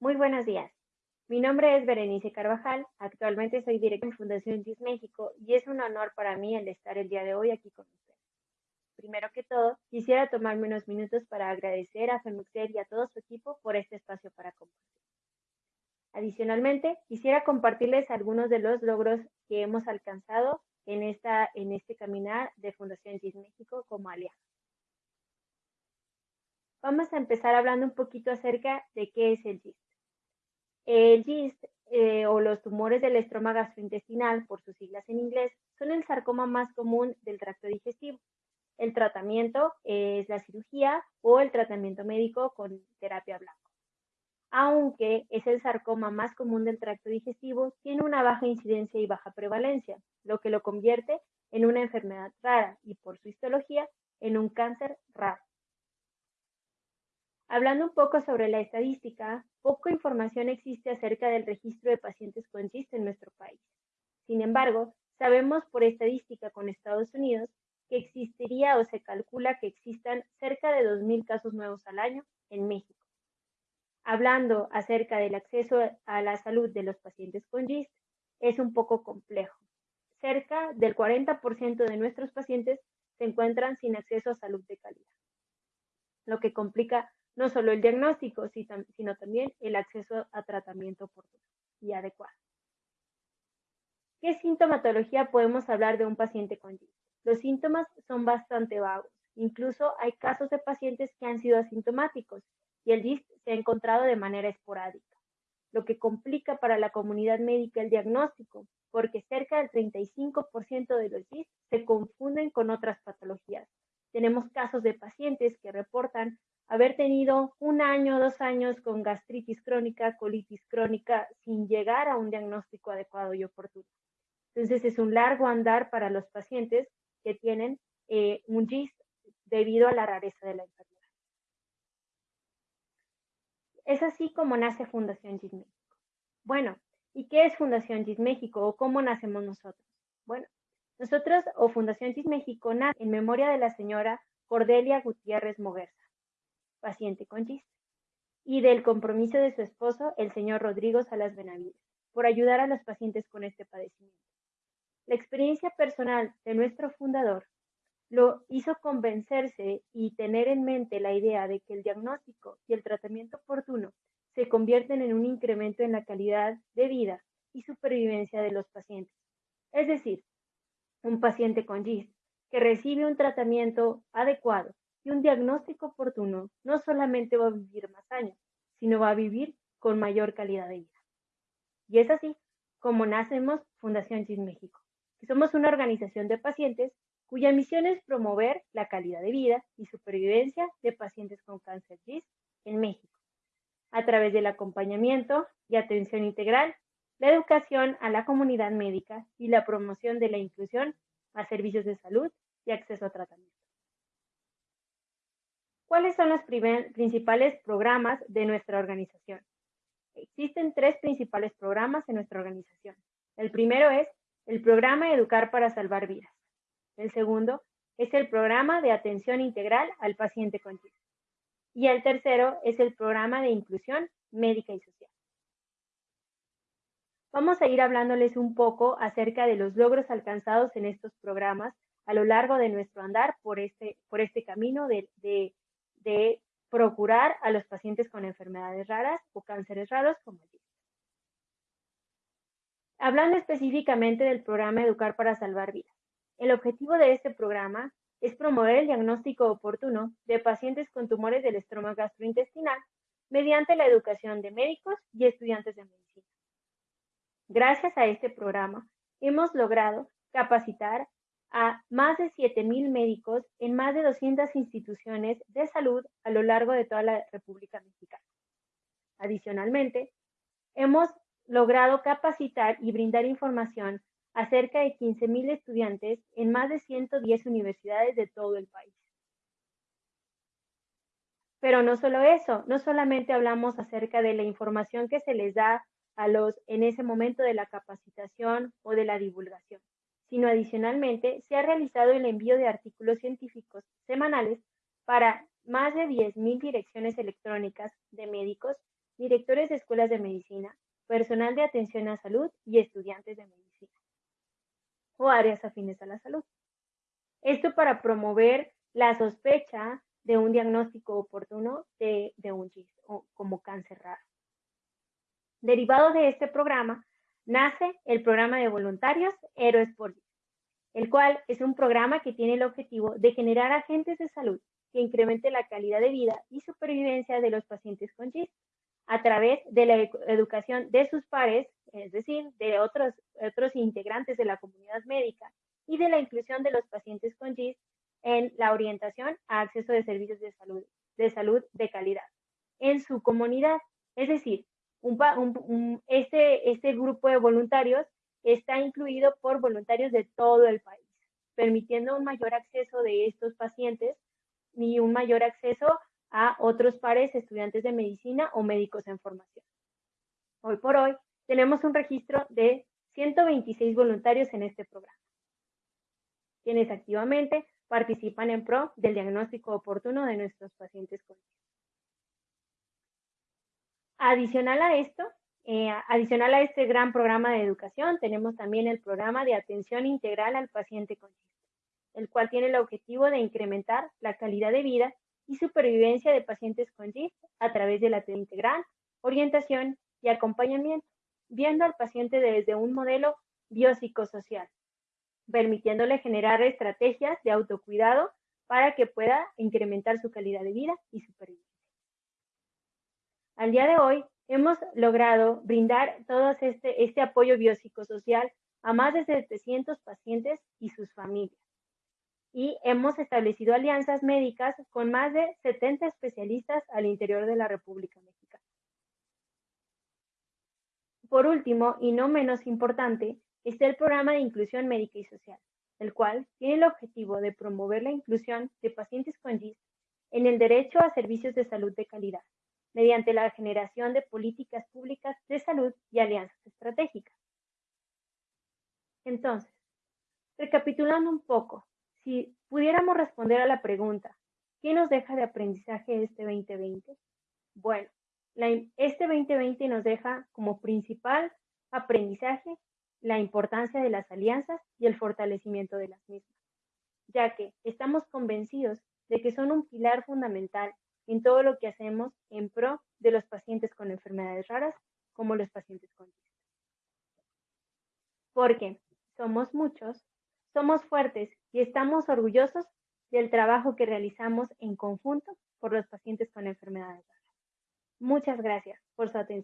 Muy buenos días. Mi nombre es Berenice Carvajal. Actualmente soy directora de Fundación GIS México y es un honor para mí el estar el día de hoy aquí con ustedes. Primero que todo, quisiera tomarme unos minutos para agradecer a FEMUXER y a todo su equipo por este espacio para compartir. Adicionalmente, quisiera compartirles algunos de los logros que hemos alcanzado en, esta, en este caminar de Fundación GIS México como aliado. Vamos a empezar hablando un poquito acerca de qué es el GIST. El GIST eh, o los tumores del estroma gastrointestinal, por sus siglas en inglés, son el sarcoma más común del tracto digestivo. El tratamiento es la cirugía o el tratamiento médico con terapia blanca. Aunque es el sarcoma más común del tracto digestivo, tiene una baja incidencia y baja prevalencia, lo que lo convierte en una enfermedad rara y por su histología en un cáncer raro. Hablando un poco sobre la estadística, poca información existe acerca del registro de pacientes con GIST en nuestro país. Sin embargo, sabemos por estadística con Estados Unidos que existiría o se calcula que existan cerca de 2.000 casos nuevos al año en México. Hablando acerca del acceso a la salud de los pacientes con GIST, es un poco complejo. Cerca del 40% de nuestros pacientes se encuentran sin acceso a salud de calidad, lo que complica no solo el diagnóstico, sino también el acceso a tratamiento oportuno y adecuado. ¿Qué sintomatología podemos hablar de un paciente con GIST? Los síntomas son bastante vagos. Incluso hay casos de pacientes que han sido asintomáticos y el GIST se ha encontrado de manera esporádica, lo que complica para la comunidad médica el diagnóstico, porque cerca del 35% de los GIST se confunden con otras patologías. Tenemos casos de pacientes que reportan haber tenido un año, dos años con gastritis crónica, colitis crónica, sin llegar a un diagnóstico adecuado y oportuno. Entonces es un largo andar para los pacientes que tienen eh, un GIST debido a la rareza de la enfermedad. Es así como nace Fundación GIS México. Bueno, ¿y qué es Fundación GIS México o cómo nacemos nosotros? Bueno, nosotros o Fundación GIS México nace en memoria de la señora Cordelia Gutiérrez Moguerza paciente con GIST, y del compromiso de su esposo, el señor Rodrigo Salas Benavides, por ayudar a los pacientes con este padecimiento. La experiencia personal de nuestro fundador lo hizo convencerse y tener en mente la idea de que el diagnóstico y el tratamiento oportuno se convierten en un incremento en la calidad de vida y supervivencia de los pacientes. Es decir, un paciente con GIST que recibe un tratamiento adecuado y un diagnóstico oportuno no solamente va a vivir más años, sino va a vivir con mayor calidad de vida. Y es así como nacemos Fundación GIS México, somos una organización de pacientes cuya misión es promover la calidad de vida y supervivencia de pacientes con cáncer GIS en México, a través del acompañamiento y atención integral, la educación a la comunidad médica y la promoción de la inclusión a servicios de salud y acceso a tratamiento. ¿Cuáles son los principales programas de nuestra organización? Existen tres principales programas en nuestra organización. El primero es el programa Educar para Salvar Vidas. El segundo es el programa de atención integral al paciente con TIC. Y el tercero es el programa de inclusión médica y social. Vamos a ir hablándoles un poco acerca de los logros alcanzados en estos programas a lo largo de nuestro andar por este, por este camino de, de de procurar a los pacientes con enfermedades raras o cánceres raros como el Hablando específicamente del programa Educar para Salvar Vidas. El objetivo de este programa es promover el diagnóstico oportuno de pacientes con tumores del estroma gastrointestinal mediante la educación de médicos y estudiantes de medicina. Gracias a este programa, hemos logrado capacitar a más de 7.000 médicos en más de 200 instituciones de salud a lo largo de toda la República Mexicana. Adicionalmente, hemos logrado capacitar y brindar información a cerca de 15.000 estudiantes en más de 110 universidades de todo el país. Pero no solo eso, no solamente hablamos acerca de la información que se les da a los en ese momento de la capacitación o de la divulgación, sino adicionalmente se ha realizado el envío de artículos científicos semanales para más de 10.000 direcciones electrónicas de médicos directores de escuelas de medicina, personal de atención a salud y estudiantes de medicina o áreas afines a la salud. Esto para promover la sospecha de un diagnóstico oportuno de, un como cáncer raro. Derivado de este programa, nace el programa de voluntarios Héroes por GIS, el cual es un programa que tiene el objetivo de generar agentes de salud que incremente la calidad de vida y supervivencia de los pacientes con GIS a través de la educación de sus pares, es decir, de otros, otros integrantes de la comunidad médica y de la inclusión de los pacientes con GIS en la orientación a acceso de servicios de salud de, salud de calidad en su comunidad. Es decir, este, este grupo de voluntarios está incluido por voluntarios de todo el país, permitiendo un mayor acceso de estos pacientes y un mayor acceso a otros pares estudiantes de medicina o médicos en formación. Hoy por hoy tenemos un registro de 126 voluntarios en este programa, quienes activamente participan en pro del diagnóstico oportuno de nuestros pacientes con Adicional a esto, eh, adicional a este gran programa de educación, tenemos también el programa de atención integral al paciente con el cual tiene el objetivo de incrementar la calidad de vida y supervivencia de pacientes con GIST a través de la integral, orientación y acompañamiento, viendo al paciente desde un modelo biopsicosocial, permitiéndole generar estrategias de autocuidado para que pueda incrementar su calidad de vida y supervivencia. Al día de hoy, hemos logrado brindar todo este, este apoyo biopsicosocial a más de 700 pacientes y sus familias y hemos establecido alianzas médicas con más de 70 especialistas al interior de la República Mexicana. Por último, y no menos importante, está el programa de inclusión médica y social, el cual tiene el objetivo de promover la inclusión de pacientes con GIS en el derecho a servicios de salud de calidad, mediante la generación de políticas públicas de salud y alianzas estratégicas. Entonces, recapitulando un poco, si pudiéramos responder a la pregunta, ¿qué nos deja de aprendizaje este 2020? Bueno, este 2020 nos deja como principal aprendizaje la importancia de las alianzas y el fortalecimiento de las mismas, ya que estamos convencidos de que son un pilar fundamental en todo lo que hacemos en pro de los pacientes con enfermedades raras como los pacientes con Porque somos muchos somos fuertes y estamos orgullosos del trabajo que realizamos en conjunto por los pacientes con enfermedades raras. Muchas gracias por su atención.